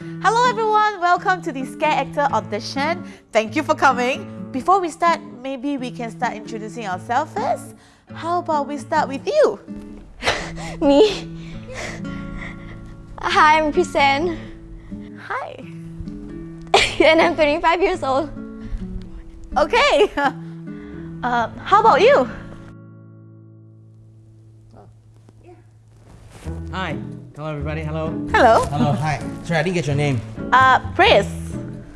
Hello everyone, welcome to the Scare Actor audition. Thank you for coming. Before we start, maybe we can start introducing ourselves first. How about we start with you? Me? Hi, I'm Chrisanne. Hi. and I'm 25 years old. Okay. Uh, how about you? Hi. Hello, everybody. Hello. Hello. Hello. Hi. Sorry, I didn't get your name. Uh, Chris.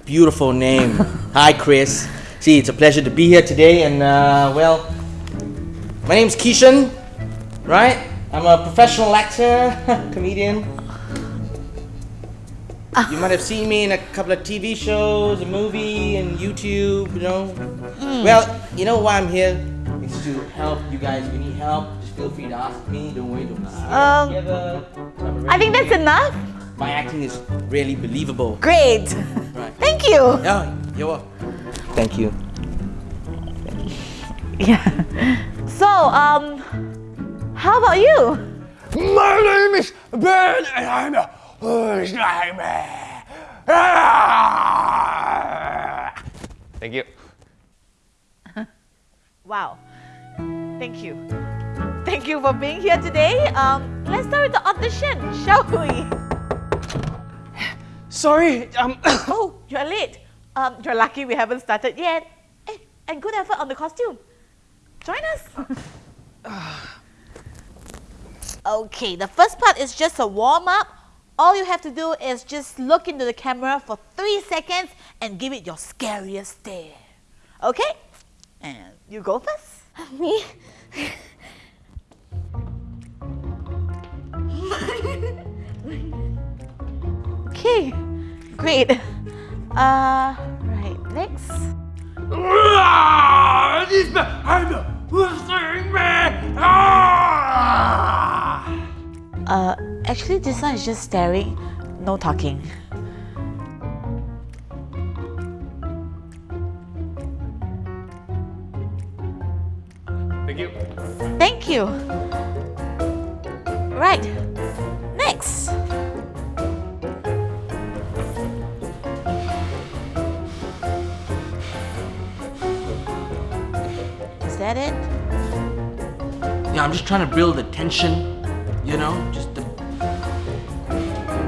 Beautiful name. Hi, Chris. See, it's a pleasure to be here today, and uh, well, my name's Keishan, right? I'm a professional actor, comedian. You might have seen me in a couple of TV shows, a movie, and YouTube, you know. Well, you know why I'm here? It's to help you guys. If you need help, just feel free to ask me. Don't worry, don't. Um, together. I'm think that's enough. My acting is really believable. Great. Right. Thank you. Yeah, you're welcome. Thank you. Yeah. So, um, how about you? My name is Ben and I'm a horse nightmare. Thank you. Wow. Thank you. Thank you for being here today. Um, let's start with the audition, shall we? Sorry, um, Oh, you're late. Um, you're lucky we haven't started yet. Eh, and good effort on the costume. Join us. okay, the first part is just a warm up. All you have to do is just look into the camera for three seconds and give it your scariest stare. Okay? And you go first. Me? Okay, great. Uh, right, next. Ah, this man, I'm a horse nightmare. Ah! Uh, actually, this one is just staring, no talking. Thank you. Thank you. Right, next. That it? Yeah, I'm just trying to build the tension, you know? Just the.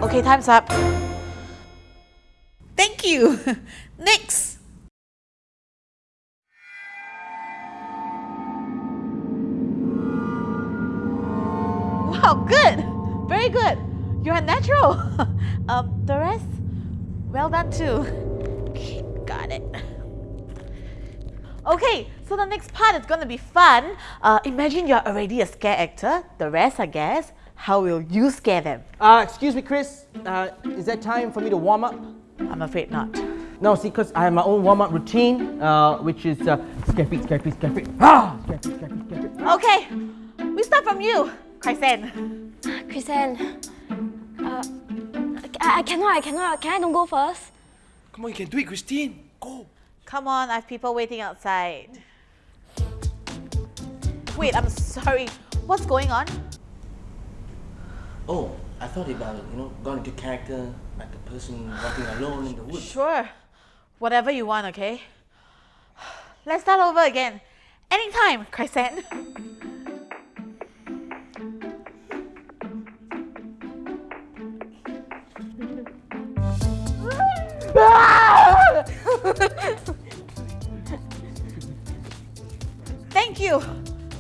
Okay, time's up. Thank you. Next. Wow, good. Very good. You're a natural. um, the rest, well done too. Okay, got it. Okay, so the next part is going to be fun. Uh, imagine you're already a scare actor. The rest, I guess, how will you scare them? Uh, excuse me, Chris. Uh, is that time for me to warm up? I'm afraid not. No, see, because I have my own warm up routine, uh, which is uh, scare feet, scare feet, scare feet. Ah! Scare feet, scare feet, scare feet. Okay, we start from you, Chrysan. Chrisanne. Uh, I, I cannot, I cannot. Can I don't go first? Come on, you can do it, Christine. Go. Come on, I have people waiting outside. Wait, I'm sorry. What's going on? Oh, I thought about, you know, gone into character like a person walking alone in the woods. Sure. Whatever you want, okay? Let's start over again. Anytime, Chrysan. Thank you.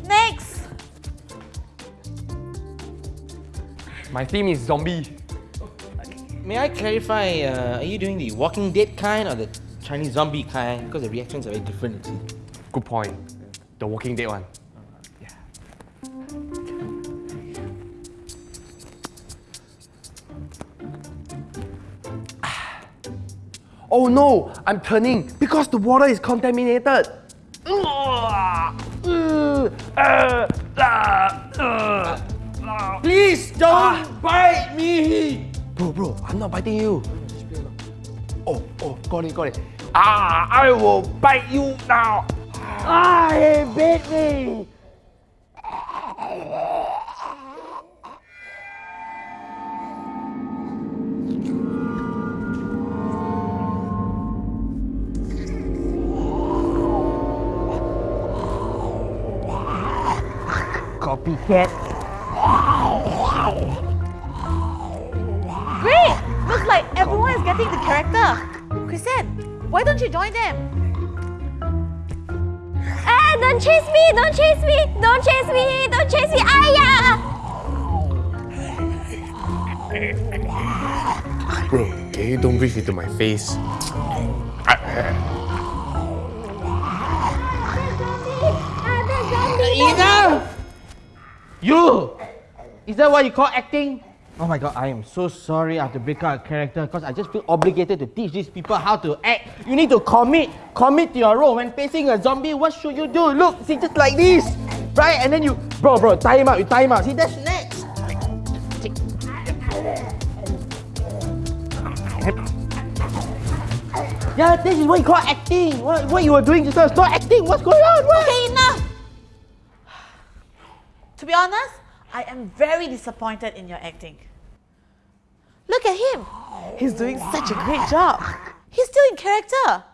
Next. My theme is zombie. May I clarify, uh, are you doing the Walking Dead kind or the Chinese zombie kind? Because the reactions are very different. you see. Good point. The Walking Dead one. Yeah. Ah. Oh no! I'm turning because the water is contaminated. Please don't bite me! Bro, bro, I'm not biting you. Oh, oh, got it, got it. Ah, I will bite you now. Ah, he bit me. Copycat. Great! Looks like everyone is getting the character. Kristen, why don't you join them? Ah, don't chase me! Don't chase me! Don't chase me! Don't chase me! Aya! Bro, can you don't breathe into my face? Enough! You! Is that what you call acting? Oh my god, I am so sorry I have to break out a character because I just feel obligated to teach these people how to act. You need to commit, commit to your role. When facing a zombie, what should you do? Look, see, just like this, right? And then you, bro, bro, tie him out, you tie him out. See, that's next. Yeah, this is what you call acting. What, what you were doing just now not acting. What's going on? What? Okay! To be honest, I am very disappointed in your acting. Look at him. He's doing such a great job. He's still in character.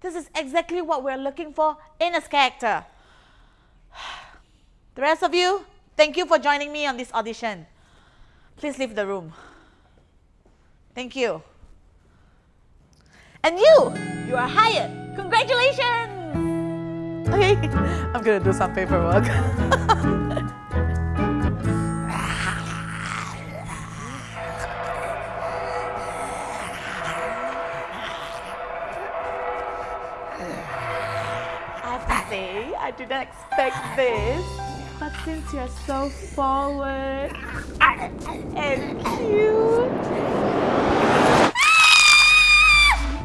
This is exactly what we're looking for in a character. The rest of you, thank you for joining me on this audition. Please leave the room. Thank you. And you, you are hired. Congratulations! Okay, I'm gonna do some paperwork. I have to say, I did not expect this. But since you're so forward and cute,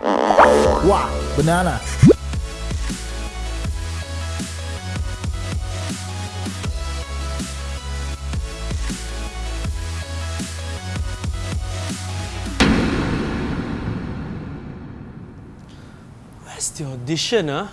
Wow, banana. Where's the audition, huh?